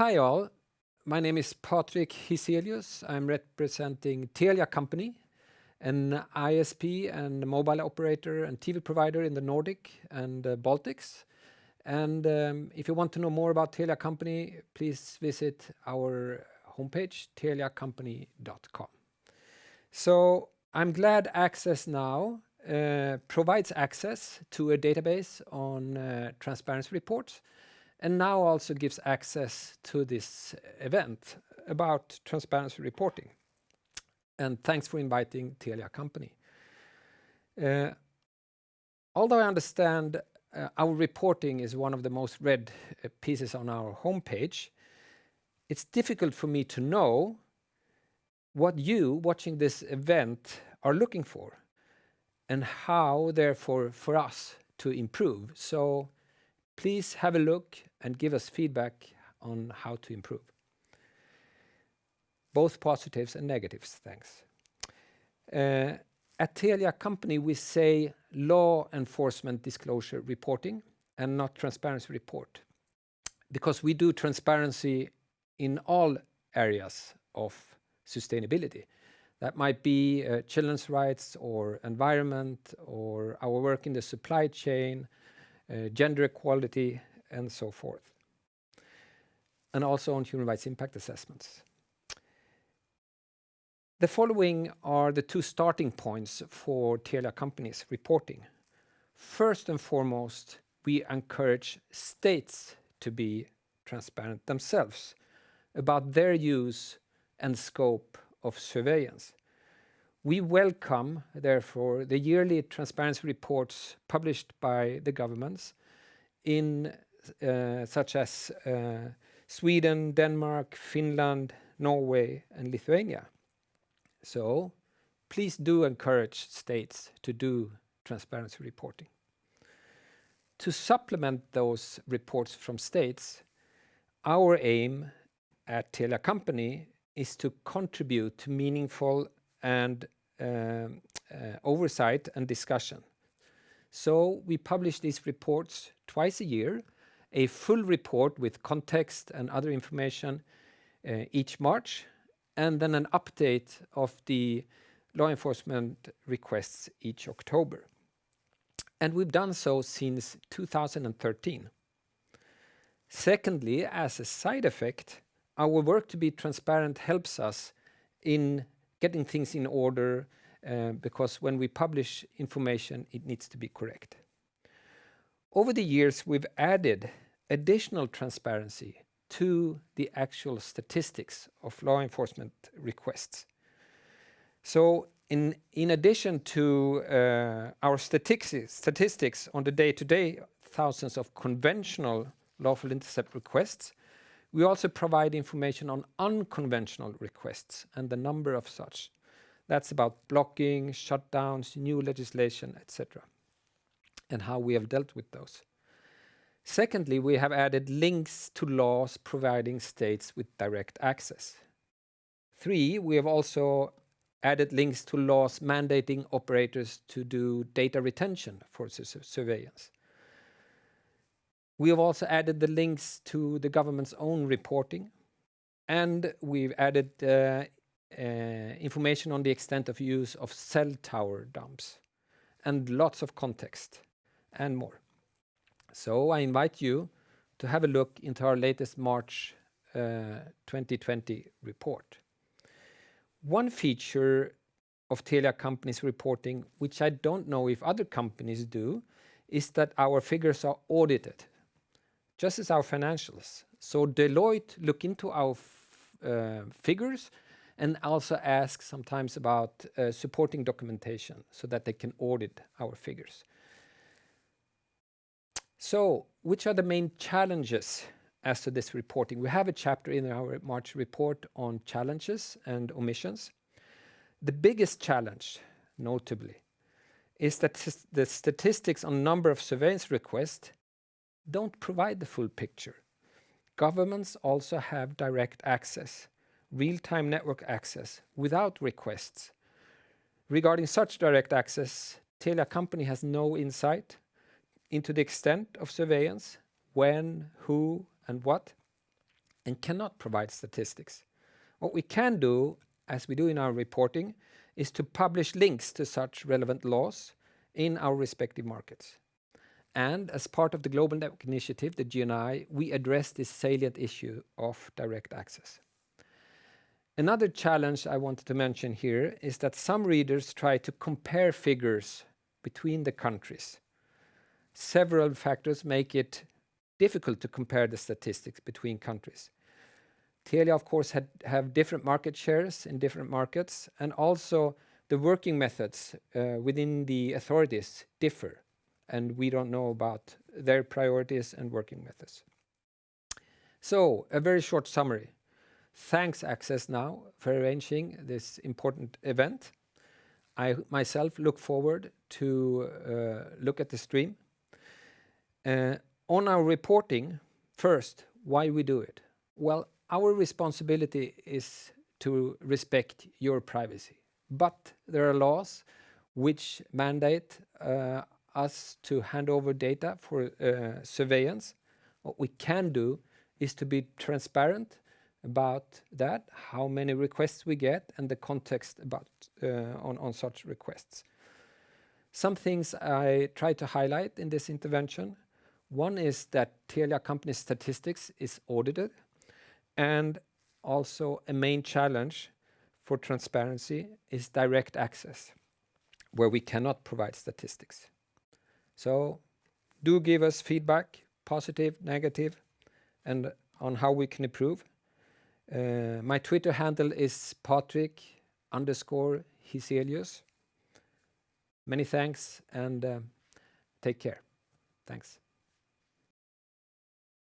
Hi all, my name is Patrik Hyselius. I'm representing Telia Company, an ISP and mobile operator and TV provider in the Nordic and uh, Baltics. And um, if you want to know more about Telia Company, please visit our homepage, teliacompany.com. So I'm glad Access now uh, provides access to a database on uh, transparency reports, and now also gives access to this event about transparency reporting. And thanks for inviting Telia Company. Uh, although I understand uh, our reporting is one of the most read uh, pieces on our homepage, it's difficult for me to know what you watching this event are looking for, and how therefore for us to improve. So please have a look and give us feedback on how to improve. Both positives and negatives, thanks. Uh, at Telia Company, we say law enforcement disclosure reporting and not transparency report, because we do transparency in all areas of sustainability. That might be uh, children's rights or environment or our work in the supply chain, uh, gender equality, and so forth, and also on human rights impact assessments. The following are the two starting points for Telia companies reporting. First and foremost, we encourage states to be transparent themselves about their use and scope of surveillance. We welcome, therefore, the yearly transparency reports published by the governments in Uh, such as uh, Sweden, Denmark, Finland, Norway, and Lithuania. So please do encourage states to do transparency reporting. To supplement those reports from states, our aim at Telia Company is to contribute to meaningful and um, uh, oversight and discussion. So we publish these reports twice a year, a full report with context and other information uh, each March, and then an update of the law enforcement requests each October. And we've done so since 2013. Secondly, as a side effect, our work to be transparent helps us in getting things in order, uh, because when we publish information, it needs to be correct. Over the years, we've added additional transparency to the actual statistics of law enforcement requests. So in in addition to uh, our statistics on the day-to-day thousands of conventional lawful intercept requests, we also provide information on unconventional requests and the number of such. That's about blocking, shutdowns, new legislation, et cetera, and how we have dealt with those. Secondly, we have added links to laws providing states with direct access. Three, we have also added links to laws mandating operators to do data retention for surveillance. We have also added the links to the government's own reporting, and we've added uh, uh, information on the extent of use of cell tower dumps, and lots of context, and more. So I invite you to have a look into our latest March uh, 2020 report. One feature of Telia Company's reporting, which I don't know if other companies do, is that our figures are audited, just as our financials. So Deloitte look into our uh, figures and also ask sometimes about uh, supporting documentation so that they can audit our figures. So which are the main challenges as to this reporting? We have a chapter in our March report on challenges and omissions. The biggest challenge, notably, is that the statistics on number of surveillance requests don't provide the full picture. Governments also have direct access, real-time network access, without requests. Regarding such direct access, Telia Company has no insight into the extent of surveillance, when, who, and what, and cannot provide statistics. What we can do, as we do in our reporting, is to publish links to such relevant laws in our respective markets. And as part of the Global Network Initiative, the GNI, we address this salient issue of direct access. Another challenge I wanted to mention here is that some readers try to compare figures between the countries. Several factors make it difficult to compare the statistics between countries. Telia, of course, had, have different market shares in different markets, and also the working methods uh, within the authorities differ and we don't know about their priorities and working methods. So, a very short summary. Thanks Access Now for arranging this important event. I myself look forward to uh, look at the stream. Uh, on our reporting, first, why we do it? Well, our responsibility is to respect your privacy. But there are laws which mandate uh, us to hand over data for uh, surveillance. What we can do is to be transparent about that, how many requests we get, and the context about on such requests. Some things I try to highlight in this intervention. One is that Telia company statistics is audited, and also a main challenge for transparency is direct access, where we cannot provide statistics. So do give us feedback, positive, negative, and on how we can improve. Uh, my Twitter handle is Patrick. Many thanks and uh, take care. Thanks.